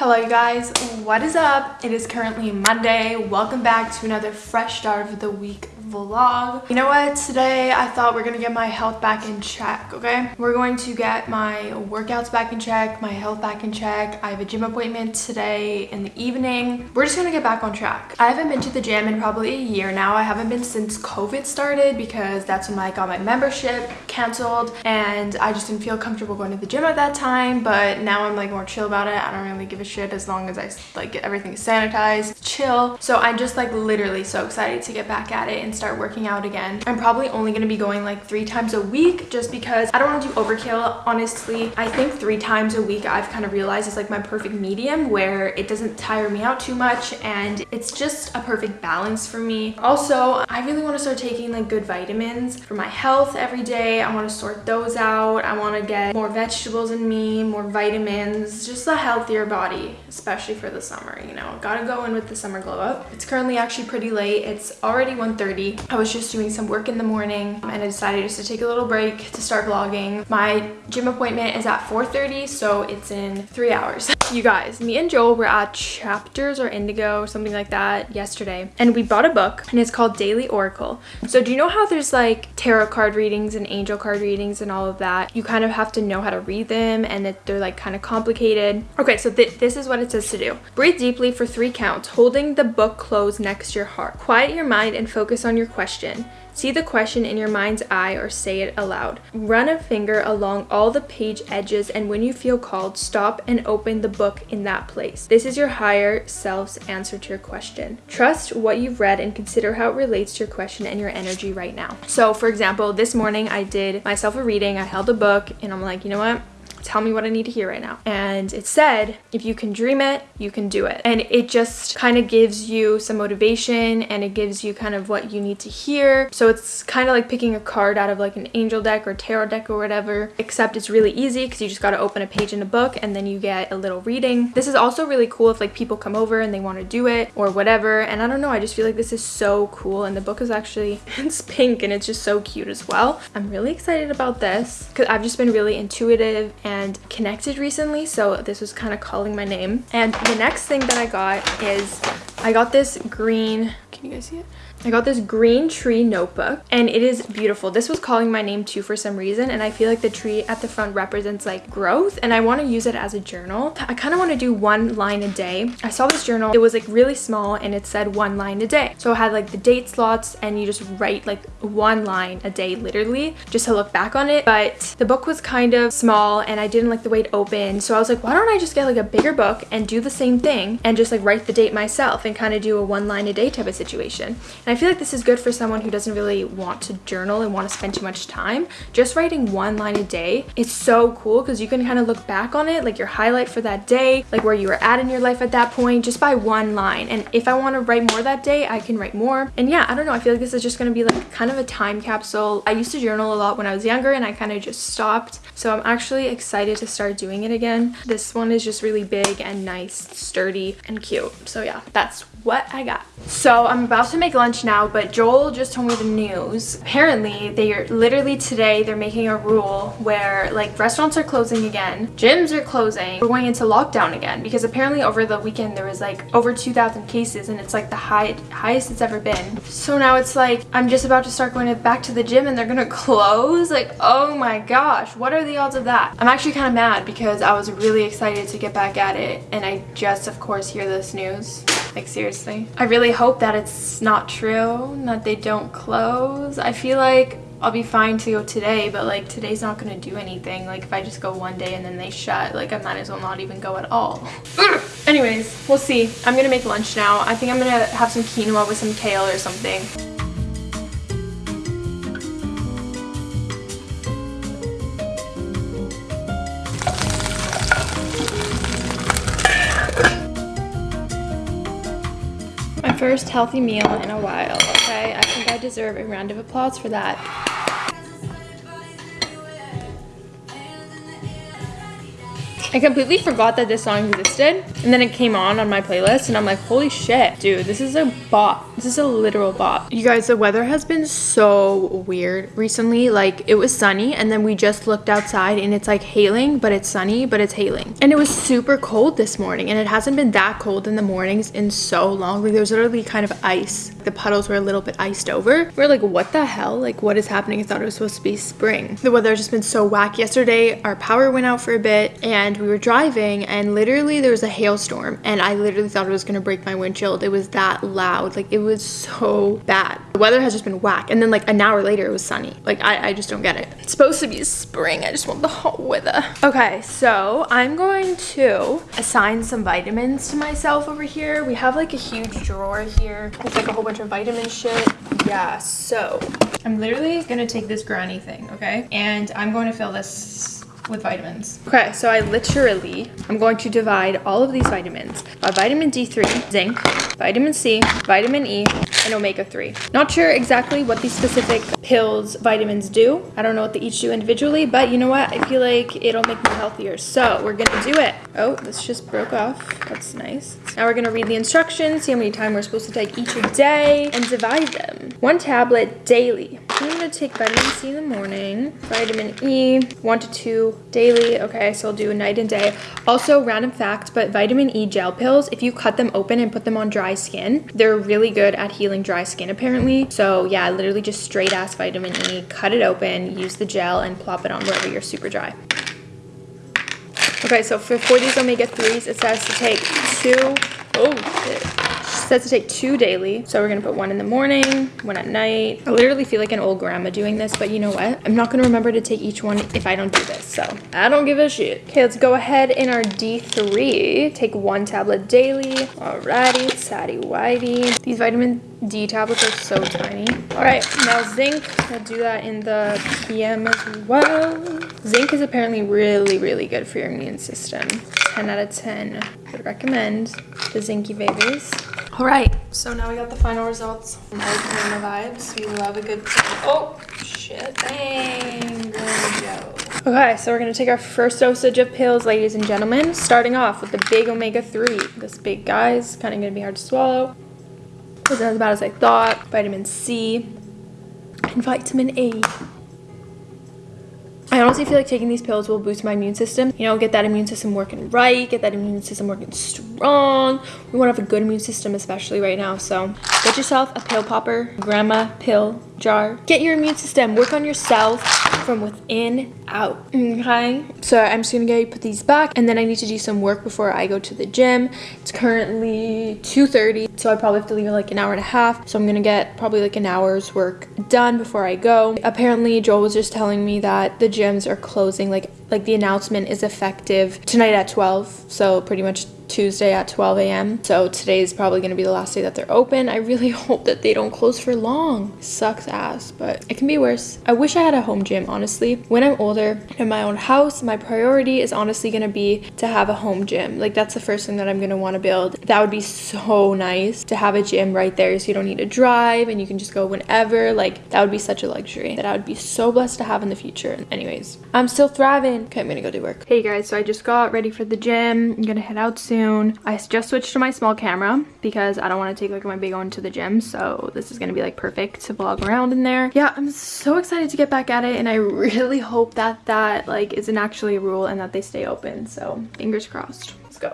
Hello you guys, what is up? It is currently Monday. Welcome back to another fresh start of the week vlog. You know what? Today I thought we're gonna get my health back in check, okay? We're going to get my workouts back in check, my health back in check. I have a gym appointment today in the evening. We're just gonna get back on track. I haven't been to the gym in probably a year now. I haven't been since COVID started because that's when I got my membership canceled and I just didn't feel comfortable going to the gym at that time. But now I'm like more chill about it. I don't really give a shit as long as I like get everything sanitized, chill. So I'm just like literally so excited to get back at it and start working out again. I'm probably only going to be going like three times a week just because I don't want to do overkill. Honestly, I think three times a week I've kind of realized is like my perfect medium where it doesn't tire me out too much and it's just a perfect balance for me. Also, I really want to start taking like good vitamins for my health every day. I want to sort those out. I want to get more vegetables in me, more vitamins, just a healthier body, especially for the summer, you know. Gotta go in with the summer glow up. It's currently actually pretty late. It's already 1.30 I was just doing some work in the morning and I decided just to take a little break to start vlogging. My gym appointment is at 4.30, so it's in three hours. you guys, me and Joel were at Chapters or Indigo, something like that, yesterday. And we bought a book and it's called Daily Oracle. So do you know how there's like tarot card readings and angel card readings and all of that? You kind of have to know how to read them and that they're like kind of complicated. Okay, so th this is what it says to do. Breathe deeply for three counts, holding the book closed next to your heart. Quiet your mind and focus on your question. See the question in your mind's eye or say it aloud. Run a finger along all the page edges and when you feel called, stop and open the book in that place. This is your higher self's answer to your question. Trust what you've read and consider how it relates to your question and your energy right now. So for example, this morning I did myself a reading. I held a book and I'm like, you know what? Tell me what I need to hear right now. And it said, if you can dream it, you can do it. And it just kind of gives you some motivation and it gives you kind of what you need to hear. So it's kind of like picking a card out of like an angel deck or tarot deck or whatever, except it's really easy because you just got to open a page in a book and then you get a little reading. This is also really cool if like people come over and they want to do it or whatever. And I don't know, I just feel like this is so cool. And the book is actually, it's pink and it's just so cute as well. I'm really excited about this because I've just been really intuitive and and connected recently so this was kind of calling my name. And the next thing that i got is i got this green can you guys see it I got this green tree notebook and it is beautiful. This was calling my name too for some reason and I feel like the tree at the front represents like growth and I want to use it as a journal. I kind of want to do one line a day. I saw this journal. It was like really small and it said one line a day. So it had like the date slots and you just write like one line a day literally just to look back on it. But the book was kind of small and I didn't like the way it opened. So I was like, why don't I just get like a bigger book and do the same thing and just like write the date myself and kind of do a one line a day type of situation. And I feel like this is good for someone who doesn't really want to journal and want to spend too much time. Just writing one line a day is so cool because you can kind of look back on it, like your highlight for that day, like where you were at in your life at that point, just by one line. And if I want to write more that day, I can write more. And yeah, I don't know. I feel like this is just going to be like kind of a time capsule. I used to journal a lot when I was younger and I kind of just stopped. So I'm actually excited to start doing it again. This one is just really big and nice, sturdy and cute. So yeah, that's what I got. So I'm about to make lunch now, but Joel just told me the news. Apparently, they are literally today, they're making a rule where like restaurants are closing again, gyms are closing, we're going into lockdown again because apparently over the weekend there was like over 2,000 cases and it's like the high, highest it's ever been. So now it's like I'm just about to start going to, back to the gym and they're gonna close. Like, oh my gosh, what are the odds of that? I'm actually kind of mad because I was really excited to get back at it and I just of course hear this news. Like seriously. I really hope that it's not true, that they don't close. I feel like I'll be fine to go today, but like today's not gonna do anything. Like if I just go one day and then they shut, like I might as well not even go at all. Anyways, we'll see. I'm gonna make lunch now. I think I'm gonna have some quinoa with some kale or something. First healthy meal in a while, okay? I think I deserve a round of applause for that. I completely forgot that this song existed. And then it came on on my playlist and I'm like, holy shit, dude, this is a bop. This is a literal bop. You guys, the weather has been so weird recently. Like it was sunny and then we just looked outside and it's like hailing, but it's sunny, but it's hailing. And it was super cold this morning and it hasn't been that cold in the mornings in so long. Like there's literally kind of ice. The puddles were a little bit iced over. We're like, what the hell? Like what is happening? I thought it was supposed to be spring. The weather has just been so whack. Yesterday, our power went out for a bit and we were driving and literally there was a hailstorm and I literally thought it was gonna break my windshield. It was that loud. Like it was so bad. The weather has just been whack. And then like an hour later it was sunny. Like I, I just don't get it. It's supposed to be spring. I just want the hot weather. Okay, so I'm going to assign some vitamins to myself over here. We have like a huge drawer here It's like a whole bunch of vitamin shit. Yeah, so I'm literally gonna take this granny thing, okay? And I'm going to fill this with vitamins. Okay, so I literally, I'm going to divide all of these vitamins by vitamin D3, zinc, vitamin C, vitamin E, and omega-3. Not sure exactly what these specific pills, vitamins do. I don't know what they each do individually, but you know what? I feel like it'll make me healthier. So we're gonna do it. Oh, this just broke off. That's nice. Now we're gonna read the instructions, see how many times we're supposed to take each day, and divide them. One tablet daily. I'm gonna take vitamin C in the morning, vitamin E, one to two daily. Okay, so I'll do night and day. Also, random fact, but vitamin E gel pills, if you cut them open and put them on dry skin, they're really good at healing dry skin apparently. So yeah, literally just straight ass vitamin E, cut it open, use the gel and plop it on wherever you're super dry. Okay, so for, for these omega-3s, it says to take two, oh shit says to take two daily. So we're gonna put one in the morning, one at night. I literally feel like an old grandma doing this, but you know what? I'm not gonna remember to take each one if I don't do this, so I don't give a shit. Okay, let's go ahead in our D3. Take one tablet daily. Alrighty, satty whitey. These vitamin D tablets are so tiny. All right, now zinc, I'll do that in the PM as well. Zinc is apparently really, really good for your immune system. 10 out of 10. Would recommend the Zinky babies. All right, so now we got the final results. The vibes. We love a good, oh, shit, dang. Okay, so we're gonna take our first dosage of pills, ladies and gentlemen, starting off with the big omega-3. This big guy's kind of gonna be hard to swallow. Wasn't as bad as I thought. Vitamin C and vitamin A. I honestly feel like taking these pills will boost my immune system. You know, get that immune system working right, get that immune system working strong. We want to have a good immune system, especially right now. So get yourself a pill popper, grandma pill jar. Get your immune system, work on yourself from within out, okay? So I'm just gonna go put these back and then I need to do some work before I go to the gym. It's currently 2.30, so I probably have to leave in like an hour and a half. So I'm gonna get probably like an hour's work done before I go. Apparently Joel was just telling me that the are closing, like, like the announcement is effective tonight at 12. So pretty much Tuesday at 12 a.m. So today is probably going to be the last day that they're open. I really hope that they don't close for long. Sucks ass, but it can be worse. I wish I had a home gym, honestly. When I'm older in my own house, my priority is honestly going to be to have a home gym. Like that's the first thing that I'm going to want to build. That would be so nice to have a gym right there so you don't need to drive and you can just go whenever. Like that would be such a luxury that I would be so blessed to have in the future. Anyways, I'm still thriving. Okay, I'm going to go do work. Hey guys, so I just got ready for the gym. I'm going to head out soon soon. I just switched to my small camera because I don't want to take like my big one to the gym. So this is going to be like perfect to vlog around in there. Yeah, I'm so excited to get back at it. And I really hope that that like isn't actually a rule and that they stay open. So fingers crossed. Let's go.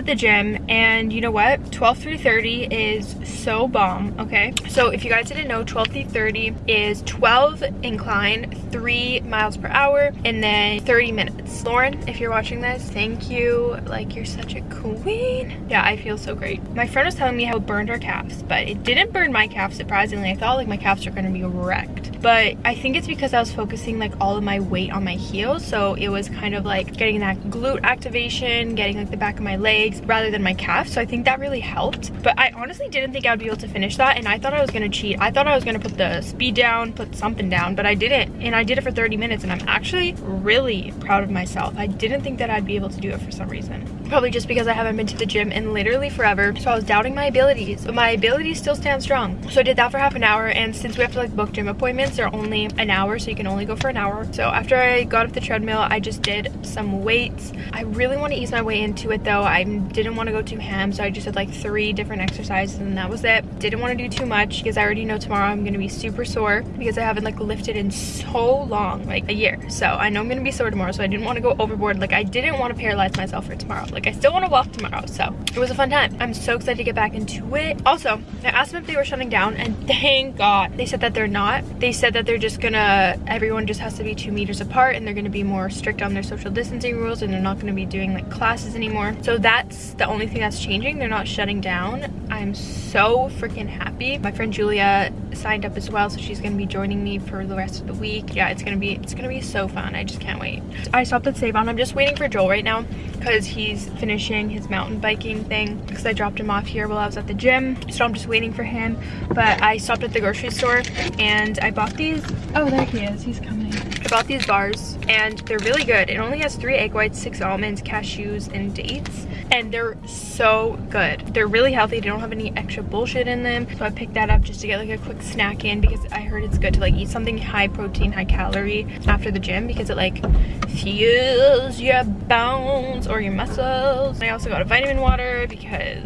At the gym and you know what? 12 through 30 is so bomb okay? So if you guys didn't know 12 through 30 is 12 incline three miles per hour and then 30 minutes. Lauren if you're watching this thank you. Like you're such a queen. Yeah i feel so great. My friend was telling me how it burned her calves but it didn't burn my calves surprisingly. I thought like my calves going to be wrecked. But i think it's because i was focusing like all of my weight on my heels so it was kind of like getting that glute activation getting like the back of my legs rather than my calf. So I think that really helped. But I honestly didn't think I would be able to finish that. And I thought I was to cheat. I thought I was to put the speed down, put something down, but I didn't. And I did it for 30 minutes and I'm actually really proud of myself. I didn't think that I'd be able to do it for some reason. Probably just because I haven't been to the gym in literally forever. So I was doubting my abilities, but my abilities still stand strong. So I did that for half an hour. And since we have to like book gym appointments, they're only an hour. So you can only go for an hour. So after I got off the treadmill, I just did some weights. I really want to ease my way into it though. I didn't want to go too ham. So I just did like three different exercises and that was it. Didn't want to do too much because I already know tomorrow I'm going to be super sore because I haven't like lifted in so long, like a year. So I know I'm going to be sore tomorrow. So I didn't want to go overboard. Like I didn't want to paralyze myself for tomorrow. Like I still want to walk tomorrow. So it was a fun time. I'm so excited to get back into it. Also, I asked them if they were shutting down and thank God they said that they're not. They said that they're just gonna, everyone just has to be two meters apart and they're gonna be more strict on their social distancing rules and they're not gonna be doing like classes anymore. So that's the only thing that's changing. They're not shutting down. I'm so freaking happy. My friend Julia signed up as well so she's gonna be joining me for the rest of the week yeah it's gonna be it's gonna be so fun i just can't wait i stopped at save on i'm just waiting for joel right now because he's finishing his mountain biking thing because i dropped him off here while i was at the gym. So i'm just waiting for him. But i stopped at the grocery store and i bought these oh there he is he's coming. I bought these bars and they're really good. It only has three egg whites six almonds cashews and dates. And they're so good. They're really healthy. They don't have any extra bullshit in them. So i picked that up just to get like a quick snack in because i heard it's good to like eat something high protein high calorie after the gym because it like fuels your bones or your muscles. I also got a vitamin water because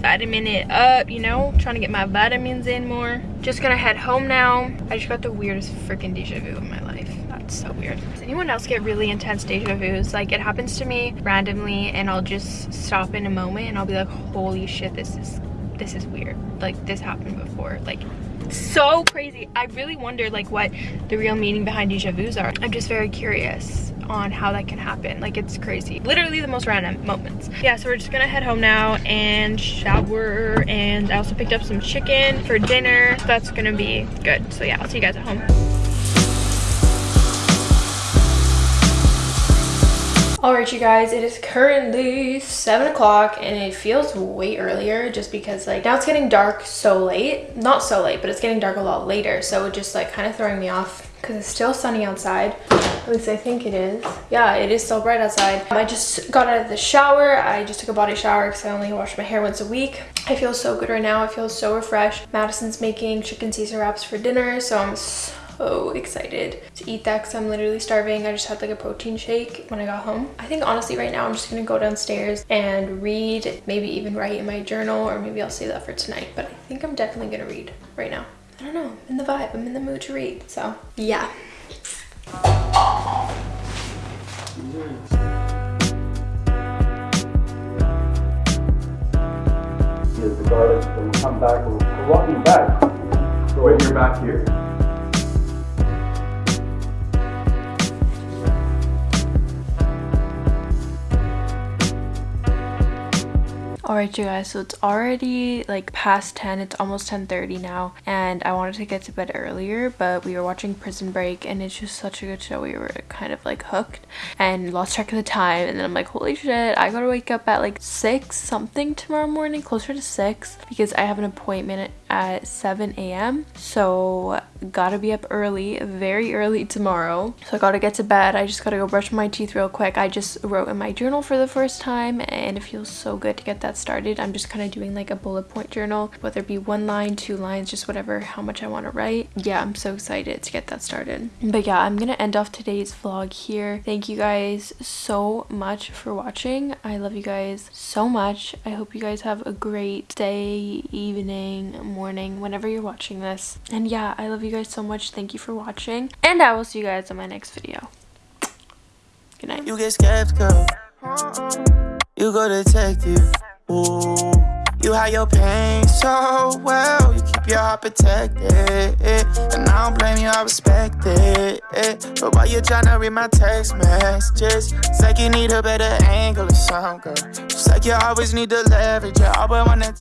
vitamin it up you know trying to get my vitamins in more. Just gonna head home now. I just got the weirdest freaking deja vu of my life that's so weird. Does anyone else get really intense deja vus? Like it happens to me randomly and i'll just stop in a moment and i'll be like holy shit this is this is weird. Like this happened before. Like so crazy. I really wonder like what the real meaning behind deja vus are. I'm just very curious on how that can happen. Like it's crazy. Literally the most random moments. Yeah so we're just gonna head home now and shower and i also picked up some chicken for dinner. That's gonna be good. So yeah i'll see you guys at home Alright you guys, it is currently 7 o'clock and it feels way earlier just because like now it's getting dark so late. Not so late, but it's getting dark a lot later. So it's just like kind of throwing me off because it's still sunny outside. At least I think it is. Yeah, it is still bright outside. I just got out of the shower. I just took a body shower because I only wash my hair once a week. I feel so good right now. I feel so refreshed. Madison's making chicken Caesar wraps for dinner. So I'm so so excited to eat that because I'm literally starving. I just had like a protein shake when I got home. I think honestly right now I'm just gonna go downstairs and read, maybe even write in my journal or maybe I'll save that for tonight. But I think I'm definitely gonna read right now. I don't know, I'm in the vibe, I'm in the mood to read. So yeah. regardless, when we come back, we're walking back. When you're back here. Alright you guys, so it's already like past 10, it's almost 10.30 now and I wanted to get to bed earlier but we were watching Prison Break and it's just such a good show. We were kind of like hooked and lost track of the time and then I'm like holy shit I gotta wake up at like 6 something tomorrow morning, closer to 6 because I have an appointment at 7 a.m. So gotta be up early, very early tomorrow. So I gotta get to bed. I just gotta go brush my teeth real quick. I just wrote in my journal for the first time and it feels so good to get that started. I'm just kind of doing like a bullet point journal, whether it be one line, two lines, just whatever, how much I want to write. Yeah, I'm so excited to get that started. But yeah, I'm gonna end off today's vlog here. Thank you guys so much for watching. I love you guys so much. I hope you guys have a great day, evening, morning, whenever you're watching this. And yeah, I love you guys so much. Thank you for watching. And I will see you guys in my next video. Good night. You get skeptical. You go detective. Ooh. You hide your pain so well. You keep your heart protected. And I don't blame you, I respect it. But why you tryna read my text messages? It's like you need a better angle or something, girl. It's like you always need to leverage. You always wanna